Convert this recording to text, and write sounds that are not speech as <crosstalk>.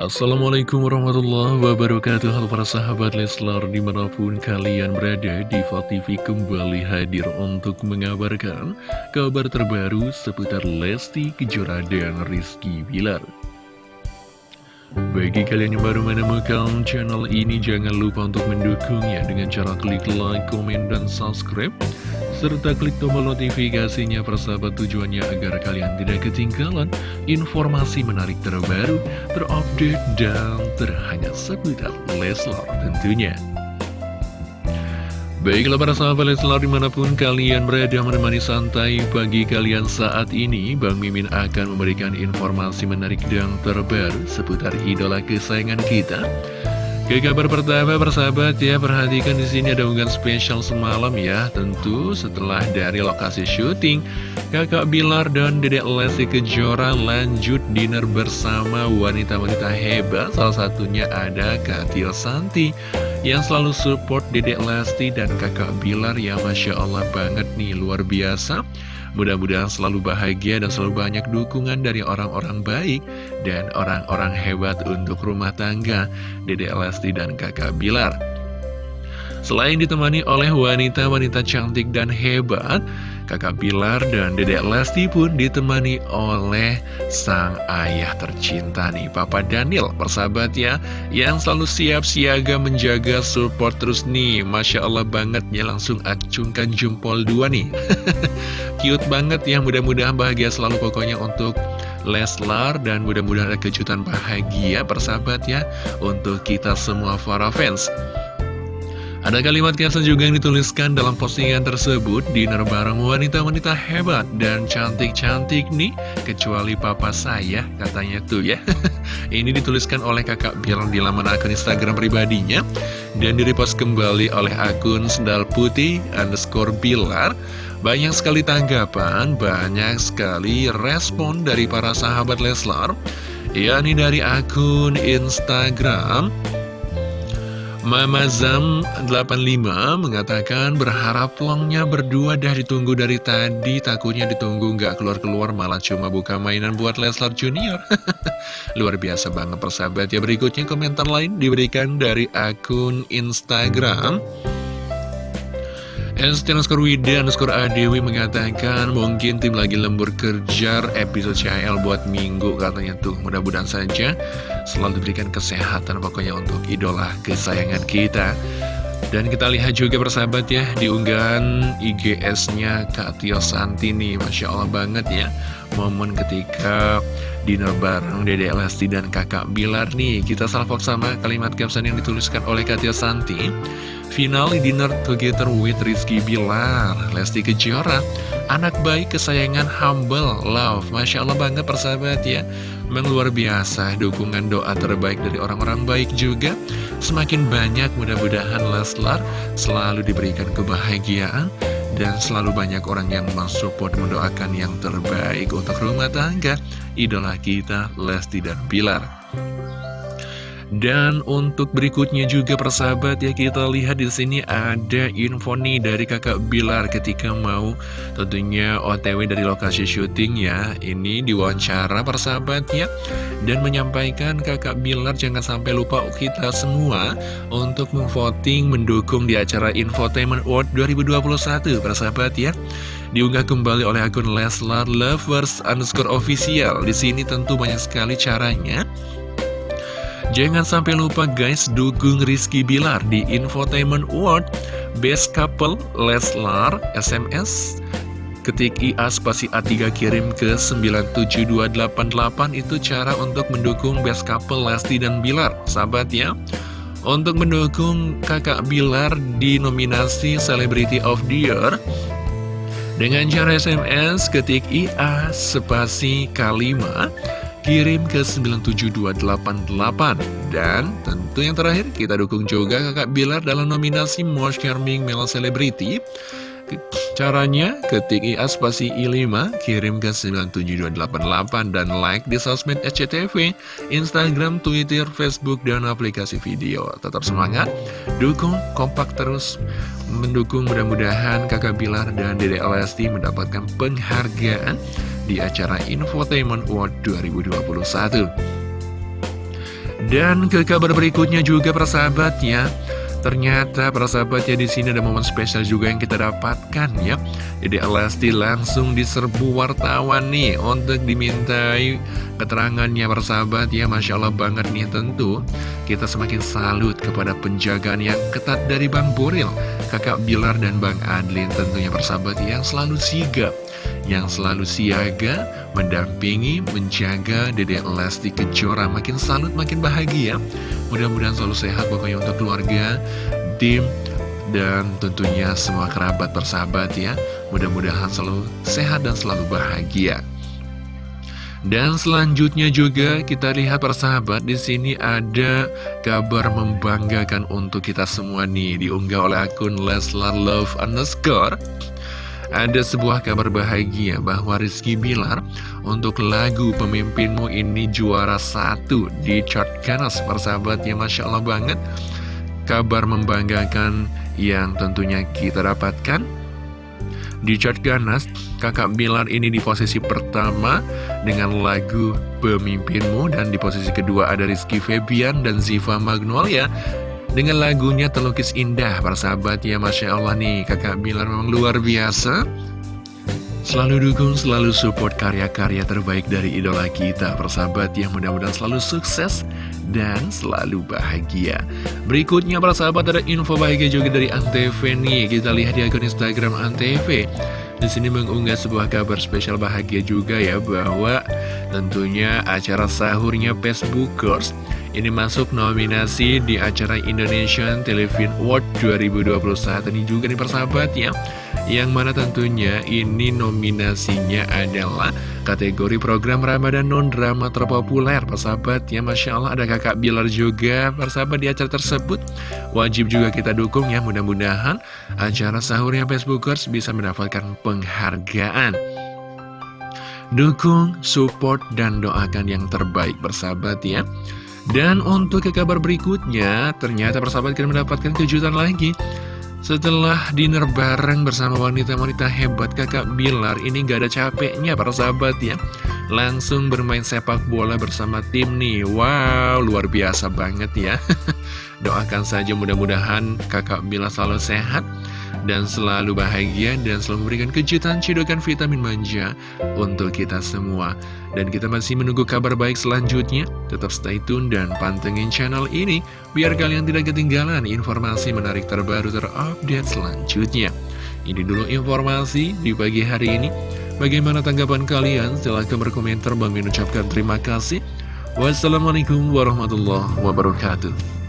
Assalamualaikum warahmatullahi wabarakatuh Halo para sahabat Leslar di mana pun kalian berada Diva TV kembali hadir untuk mengabarkan kabar terbaru seputar Lesti Kejora dan Rizky Bilar bagi kalian yang baru menemukan channel ini, jangan lupa untuk mendukungnya dengan cara klik like, komen, dan subscribe. Serta klik tombol notifikasinya persahabat tujuannya agar kalian tidak ketinggalan informasi menarik terbaru, terupdate, dan terhangat seputar Leslar tentunya. Baiklah para sahabat Leslar di mana pun kalian berada menemani santai pagi kalian saat ini Bang Mimin akan memberikan informasi menarik dan terbaru seputar idola kesayangan kita Ke kabar pertama persahabat ya perhatikan di sini ada unggahan spesial semalam ya. Tentu setelah dari lokasi syuting Kakak Bilar dan Dedek Lesti Kejora lanjut dinner bersama wanita-wanita hebat. Salah satunya ada Katil Santi yang selalu support Dedek Lesti dan kakak Bilar ya Masya Allah banget nih luar biasa Mudah-mudahan selalu bahagia dan selalu banyak dukungan dari orang-orang baik dan orang-orang hebat untuk rumah tangga Dedek Lesti dan kakak Bilar. Selain ditemani oleh wanita-wanita cantik dan hebat Kakak Pilar dan Dedek Lesti pun ditemani oleh sang ayah tercinta nih Papa Daniel persahabat ya Yang selalu siap siaga menjaga support terus nih. Masya Allah banget ya langsung acungkan jempol dua nih. <laughs> Cute banget ya mudah-mudahan bahagia selalu pokoknya untuk Leslar dan mudah-mudahan ada kejutan bahagia persahabat ya Untuk kita semua para fans ada kalimat caption juga yang dituliskan dalam postingan tersebut Dinner bareng wanita-wanita hebat dan cantik-cantik nih Kecuali papa saya katanya tuh ya. <laughs> Ini dituliskan oleh kakak Bilar di laman akun Instagram pribadinya Dan direpost kembali oleh akun Sendal Putih underscore Bilar. Banyak sekali tanggapan, banyak sekali respon dari para sahabat Leslar. Yakni dari akun Instagram Mama Zam 85 mengatakan berharap plongnya berdua dah ditunggu dari tadi. Takutnya ditunggu nggak keluar-keluar malah cuma buka mainan buat Leslar Junior. <laughs> Luar biasa banget persahabat. Ya Berikutnya komentar lain diberikan dari akun Instagram Esti underscore Wida underscore Adewi mengatakan mungkin tim lagi lembur kerja episode CHL buat minggu katanya tuh. Mudah-mudahan saja selalu diberikan kesehatan pokoknya untuk idola kesayangan kita. Dan kita lihat juga persahabat ya di unggahan IGS-nya Kak Tio Santini. Masya Allah banget ya momen ketika dinner bareng Dede Lesti dan kakak Bilar nih kita salvok sama kalimat caption yang dituliskan oleh Kak Tio Santi. Final dinner together with Rizky Bilar. Lesti Kejora Anak baik kesayangan humble love. Masya Allah banget persahabat ya. Memang luar biasa dukungan doa terbaik dari orang-orang baik juga. Semakin banyak mudah-mudahan Leslar selalu diberikan kebahagiaan Dan selalu banyak orang yang mensupport mendoakan yang terbaik untuk rumah tangga Idola kita Lesti dan Bilar dan untuk berikutnya juga persahabat ya kita lihat di sini ada info nih dari kakak Bilar ketika mau tentunya OTW dari lokasi syuting ya. Ini diwawancara persahabat ya dan menyampaikan kakak Bilar jangan sampai lupa kita semua untuk memvoting mendukung di acara Infotainment Award 2021 persahabat ya. Diunggah kembali oleh akun Leslar Lovers underscore official. Di sini tentu banyak sekali caranya. Jangan sampai lupa guys, dukung Rizky Bilar di Infotainment Award Best Couple Leslar SMS Ketik IA spasi A3 kirim ke 97288 itu cara untuk mendukung Best Couple Lesti dan Bilar Sahabat ya. Untuk mendukung kakak Bilar di nominasi Celebrity of the Year Dengan cara SMS ketik IA spasi K5 kirim ke 97288 dan tentu yang terakhir kita dukung juga kakak Bilar dalam nominasi Most Charming Male Celebrity. Caranya, ketik IA spasi I5, kirim ke 97288 dan like di sosmed SCTV, Instagram, Twitter, Facebook, dan aplikasi video. Tetap semangat, dukung, kompak terus, mendukung mudah-mudahan kakak Bilar dan Dede Lesti mendapatkan penghargaan di acara Infotainment Award 2021. Dan ke kabar berikutnya juga persahabat ya Ternyata para sahabat ya di sini ada momen spesial juga yang kita dapatkan ya. Jadi Lesti langsung diserbu wartawan nih untuk dimintai keterangannya para sahabat ya. Masya Allah banget nih tentu kita semakin salut kepada penjagaan yang ketat dari Bang Boril, kakak Bilar dan Bang Adlin tentunya para sahabat yang selalu sigap yang selalu siaga, mendampingi, menjaga Dedek Lesti Kejora makin salut, makin bahagia. Mudah-mudahan selalu sehat pokoknya untuk keluarga, tim, dan tentunya semua kerabat bersahabat ya. Mudah-mudahan selalu sehat dan selalu bahagia. Dan selanjutnya juga kita lihat persahabat di sini ada kabar membanggakan untuk kita semua nih diunggah oleh akun Leslar Love underscore ada sebuah kabar bahagia bahwa Rizky Bilar untuk lagu Pemimpinmu ini juara satu di chart Ganas persahabatnya Masya Allah banget. Kabar membanggakan yang tentunya kita dapatkan. Di chart Ganas, kakak Bilar ini di posisi pertama dengan lagu Pemimpinmu. Dan di posisi kedua ada Rizky Febian dan Ziva Magnolia dengan lagunya terlukis indah para sahabat ya Masya Allah nih kakak Bilar memang luar biasa. Selalu dukung, selalu support karya-karya terbaik dari idola kita Persahabat yang mudah-mudahan selalu sukses dan selalu bahagia. Berikutnya para sahabat ada info bahagia juga dari Antv nih. Kita lihat di akun Instagram Antv. Di sini mengunggah sebuah kabar spesial bahagia juga ya bahwa tentunya acara sahurnya Facebookers ini masuk nominasi di acara Indonesian Television Award 2021 ini juga nih persahabat ya. Yang mana tentunya ini nominasinya adalah kategori program Ramadan non-drama terpopuler persahabat ya. Masya Allah ada kakak Bilar juga persahabat di acara tersebut. Wajib juga kita dukung ya. Mudah-mudahan acara sahurnya Facebookers bisa mendapatkan penghargaan Dukung, support, dan doakan yang terbaik bersahabat ya. Dan untuk ke kabar berikutnya Ternyata persahabat kita mendapatkan kejutan lagi. Setelah dinner bareng bersama wanita-wanita hebat kakak Bilar Ini gak ada capeknya para sahabat ya. Langsung bermain sepak bola bersama tim nih. Wow luar biasa banget ya <laughs> Doakan saja mudah-mudahan kakak Bilar selalu sehat dan selalu bahagia dan selalu memberikan kejutan cidokan vitamin manja untuk kita semua. Dan kita masih menunggu kabar baik selanjutnya. Tetap stay tune dan pantengin channel ini biar kalian tidak ketinggalan informasi menarik terbaru terupdate selanjutnya. Ini dulu informasi di pagi hari ini. Bagaimana tanggapan kalian? Silahkan berkomentar. Bang ucapkan terima kasih. Wassalamualaikum warahmatullahi wabarakatuh.